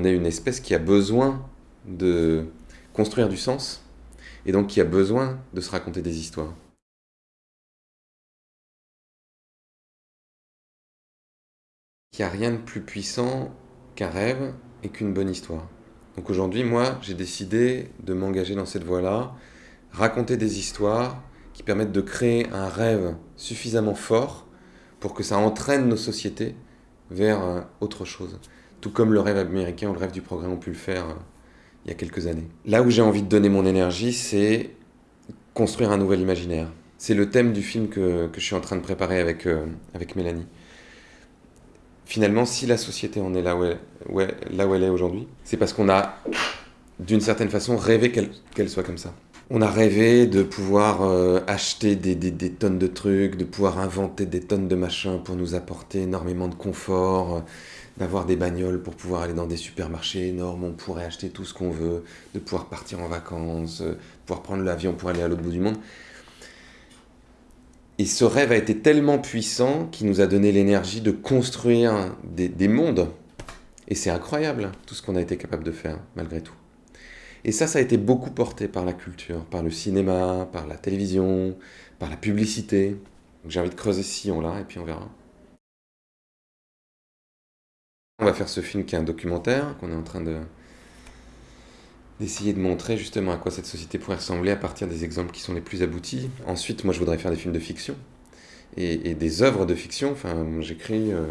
on est une espèce qui a besoin de construire du sens, et donc qui a besoin de se raconter des histoires. Il n'y a rien de plus puissant qu'un rêve et qu'une bonne histoire. Donc aujourd'hui, moi, j'ai décidé de m'engager dans cette voie-là, raconter des histoires qui permettent de créer un rêve suffisamment fort pour que ça entraîne nos sociétés vers euh, autre chose. Tout comme le rêve américain ou le rêve du progrès ont pu le faire euh, il y a quelques années. Là où j'ai envie de donner mon énergie, c'est construire un nouvel imaginaire. C'est le thème du film que, que, je suis en train de préparer avec, euh, avec Mélanie. Finalement, si la société en est là où elle, est aujourd'hui, c'est parce qu'on a, d'une certaine façon, rêvé qu'elle soit comme ça. On a rêvé de pouvoir euh, acheter des, des, tonnes de trucs, de pouvoir inventer des tonnes de machins pour nous apporter énormément de confort, d'avoir des bagnoles pour pouvoir aller dans des supermarchés énormes, on pourrait acheter tout ce qu'on veut, de pouvoir partir en vacances, euh, pouvoir prendre l'avion pour aller à l'autre bout du monde. Et ce rêve a été tellement puissant qu'il nous a donné l'énergie de construire des, des mondes. Et c'est incroyable tout ce qu'on a été capable de faire, malgré tout. Et ça, ça a été beaucoup porté par la culture, par le cinéma, par la télévision, par la publicité. J'ai envie de creuser ce sillon-là et puis on verra. On va faire ce film qui est un documentaire, qu'on est en train de d'essayer de montrer justement à quoi cette société pourrait ressembler à partir des exemples qui sont les plus aboutis. Ensuite, moi je voudrais faire des films de fiction et, des œuvres de fiction. Enfin, j'écris euh,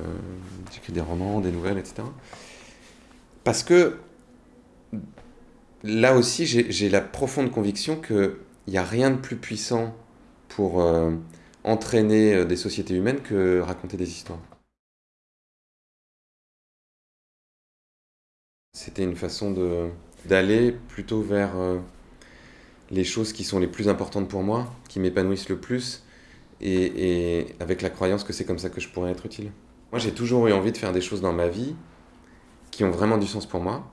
des romans, des nouvelles, etc. Parce que là aussi, j'ai la profonde conviction qu'il n'y a rien de plus puissant pour euh, entraîner euh, des sociétés humaines que raconter des histoires. C'était une façon d'aller plutôt vers euh, les choses qui sont les plus importantes pour moi, qui m'épanouissent le plus, et, avec la croyance que c'est comme ça que je pourrais être utile. Moi, j'ai toujours eu envie de faire des choses dans ma vie qui ont vraiment du sens pour moi,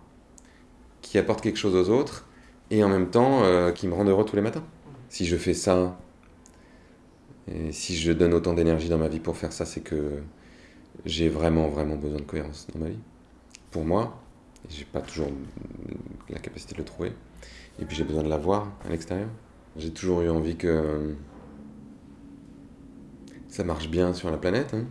qui apportent quelque chose aux autres, et en même temps euh, qui me rendent heureux tous les matins. Si je fais ça, et si je donne autant d'énergie dans ma vie pour faire ça, c'est que j'ai vraiment, vraiment besoin de cohérence dans ma vie. Pour moi, j'ai pas toujours la capacité de le trouver. Et puis j'ai besoin de la voir à l'extérieur. J'ai toujours eu envie que ça marche bien sur la planète. Hein.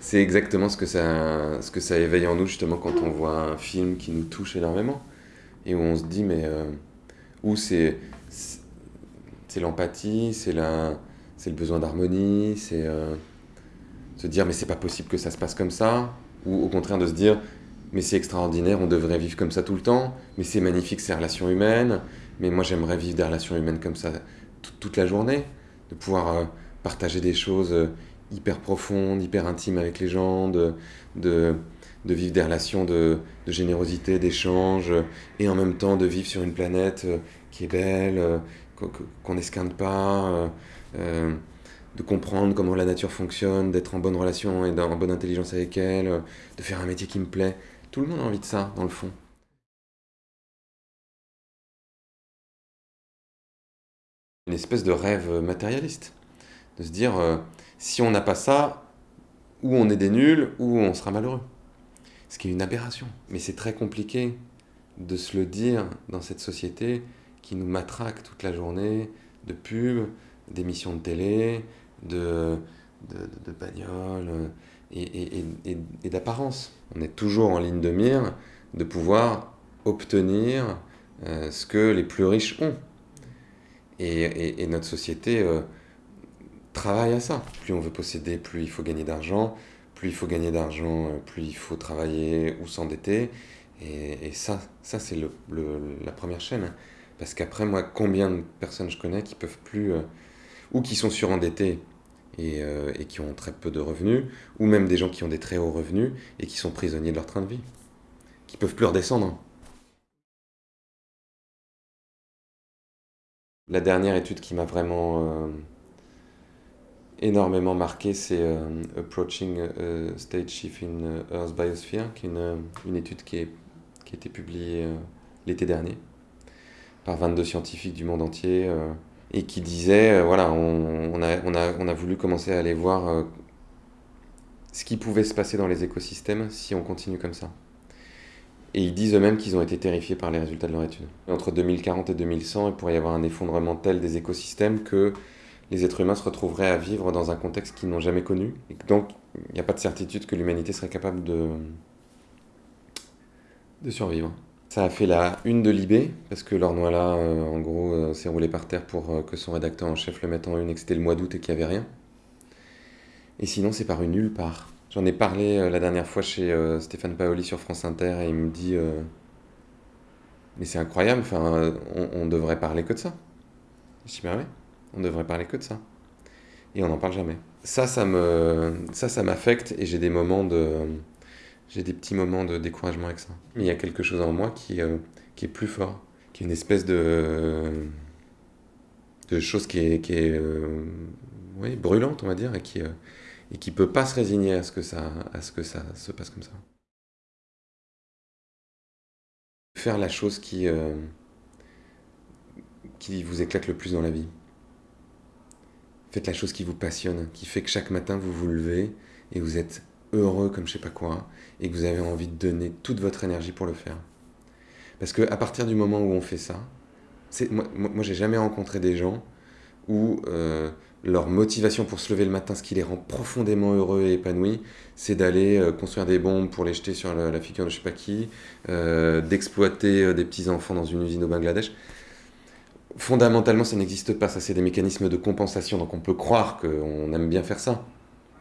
C'est exactement ce que, ça, ce que ça éveille en nous justement quand on voit un film qui nous touche énormément. Et où on se dit, mais euh, où c'est c'est l'empathie, c'est le besoin d'harmonie, c'est euh, se dire mais c'est pas possible que ça se passe comme ça, ou au contraire de se dire mais c'est extraordinaire, on devrait vivre comme ça tout le temps, mais c'est magnifique ces relations humaines, mais moi j'aimerais vivre des relations humaines comme ça toute la journée, de pouvoir euh, partager des choses euh, hyper profondes, hyper intimes avec les gens, de, de, vivre des relations de, de générosité, d'échange, et en même temps de vivre sur une planète euh, qui est belle, qu'on n'esquinte pas, de comprendre comment la nature fonctionne, d'être en bonne relation et en bonne intelligence avec elle, de faire un métier qui me plaît. Tout le monde a envie de ça, dans le fond. Une espèce de rêve matérialiste. De se dire, euh, si on n'a pas ça, ou on est des nuls, ou on sera malheureux. Ce qui est une aberration. Mais c'est très compliqué de se le dire dans cette société qui nous matraque toute la journée de pubs, d'émissions de télé, de, de, de bagnoles, et, d'apparence. On est toujours en ligne de mire de pouvoir obtenir euh, ce que les plus riches ont. Et, notre société euh, travaille à ça. Plus on veut posséder, plus il faut gagner d'argent. Plus il faut gagner d'argent, euh, plus il faut travailler ou s'endetter. Et, ça, ça c'est la première chaîne. Parce qu'après, moi, combien de personnes je connais qui peuvent plus, ou qui sont euh, et, qui ont très peu de revenus, ou même des gens qui ont des très hauts revenus et qui sont prisonniers de leur train de vie, qui peuvent plus redescendre. La dernière étude qui m'a vraiment euh, énormément marqué, c'est euh, Approaching a Stage Shift in Earth Biosphere, qui est une, étude qui a été publiée l'été dernier par 22 scientifiques du monde entier et qui disait, euh, voilà, on, a, on, a, on, a, voulu commencer à aller voir euh, ce qui pouvait se passer dans les écosystèmes si on continue comme ça. Et ils disent eux-mêmes qu'ils ont été terrifiés par les résultats de leur étude. Entre 2040 et 2100, il pourrait y avoir un effondrement tel des écosystèmes que les êtres humains se retrouveraient à vivre dans un contexte qu'ils n'ont jamais connu. Et donc, il n'y a pas de certitude que l'humanité serait capable de, de survivre. Ça a fait la une de Libé, parce que Lornois-là, euh, en gros, euh, s'est roulé par terre pour euh, que son rédacteur en chef le mette en une et que c'était le mois d'août et qu'il n'y avait rien. Et sinon, c'est paru nulle part. J'en ai parlé la dernière fois chez Stéphane Paoli sur France Inter et il me dit Mais c'est incroyable, enfin, on, devrait parler que de ça. Je dis Ben oui, on devrait parler que de ça. Et on n'en parle jamais. Ça, ça m'affecte et j'ai des moments de j'ai des petits moments de découragement avec ça. Mais il y a quelque chose en moi qui, euh, qui est plus fort, qui est une espèce de, de chose qui est, qui est euh, oui, brûlante, on va dire, et qui euh, et qui peut pas se résigner à ce que ça, à ce que ça se passe comme ça. Faire la chose qui, qui vous éclate le plus dans la vie. Faites la chose qui vous passionne, qui fait que chaque matin vous vous levez et vous êtes heureux comme je sais pas quoi, et que vous avez envie de donner toute votre énergie pour le faire. Parce que à partir du moment où on fait ça, moi, moi j'ai jamais rencontré des gens où euh, leur motivation pour se lever le matin, ce qui les rend profondément heureux et épanouis, c'est d'aller euh, construire des bombes pour les jeter sur la, figure de je sais pas qui, euh, d'exploiter des petits enfants dans une usine au Bangladesh. Fondamentalement, ça n'existe pas. Ça, c'est des mécanismes de compensation. Donc, on peut croire qu'on aime bien faire ça.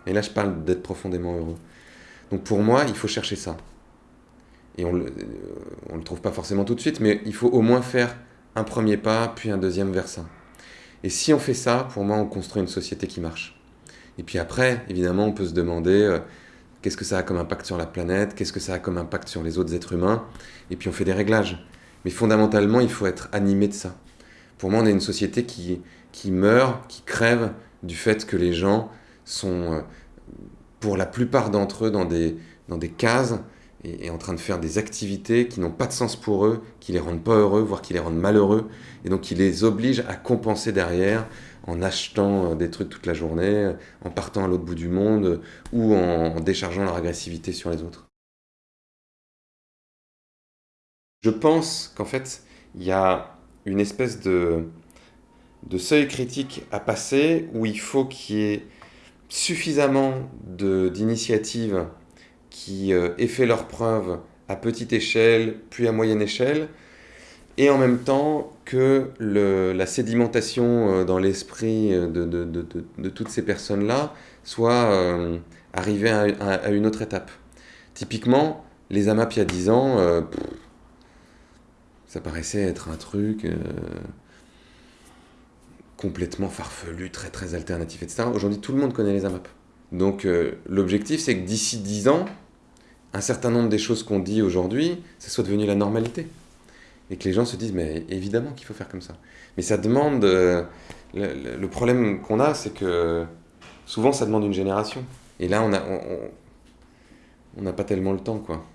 Et là, je parle d'être profondément heureux. Donc pour moi, il faut chercher ça. Et on ne le, euh, le trouve pas forcément tout de suite, mais il faut au moins faire un premier pas, puis un deuxième vers ça. Et si on fait ça, pour moi, on construit une société qui marche. Et puis après, évidemment, on peut se demander euh, qu'est-ce que ça a comme impact sur la planète, qu'est-ce que ça a comme impact sur les autres êtres humains, et puis on fait des réglages. Mais fondamentalement, il faut être animé de ça. Pour moi, on est une société qui, qui meurt, qui crève du fait que les gens sont, euh, pour la plupart d'entre eux, dans des, dans des cases et, en train de faire des activités qui n'ont pas de sens pour eux, qui les rendent pas heureux, voire qui les rendent malheureux, et donc qui les obligent à compenser derrière en achetant euh, des trucs toute la journée, en partant à l'autre bout du monde, ou en déchargeant leur agressivité sur les autres. Je pense qu'en fait, il y a une espèce de, de seuil critique à passer où il faut qu'il y ait suffisamment d'initiatives qui euh, aient fait leurs preuves à petite échelle, puis à moyenne échelle, et en même temps que la sédimentation euh, dans l'esprit de, de, de, de, toutes ces personnes-là soit euh, arrivée à, une autre étape. Typiquement, les AMAP il y a 10 ans, euh, ça paraissait être un truc complètement farfelu, très très alternatif, etc. Aujourd'hui, tout le monde connaît les AMAP. Donc euh, l'objectif, c'est que d'ici 10 ans, un certain nombre des choses qu'on dit aujourd'hui, ça soit devenu la normalité. Et que les gens se disent, mais évidemment qu'il faut faire comme ça. Mais ça demande... Euh, le, problème qu'on a, c'est que souvent, ça demande une génération. Et là, on n'a on, pas tellement le temps, quoi.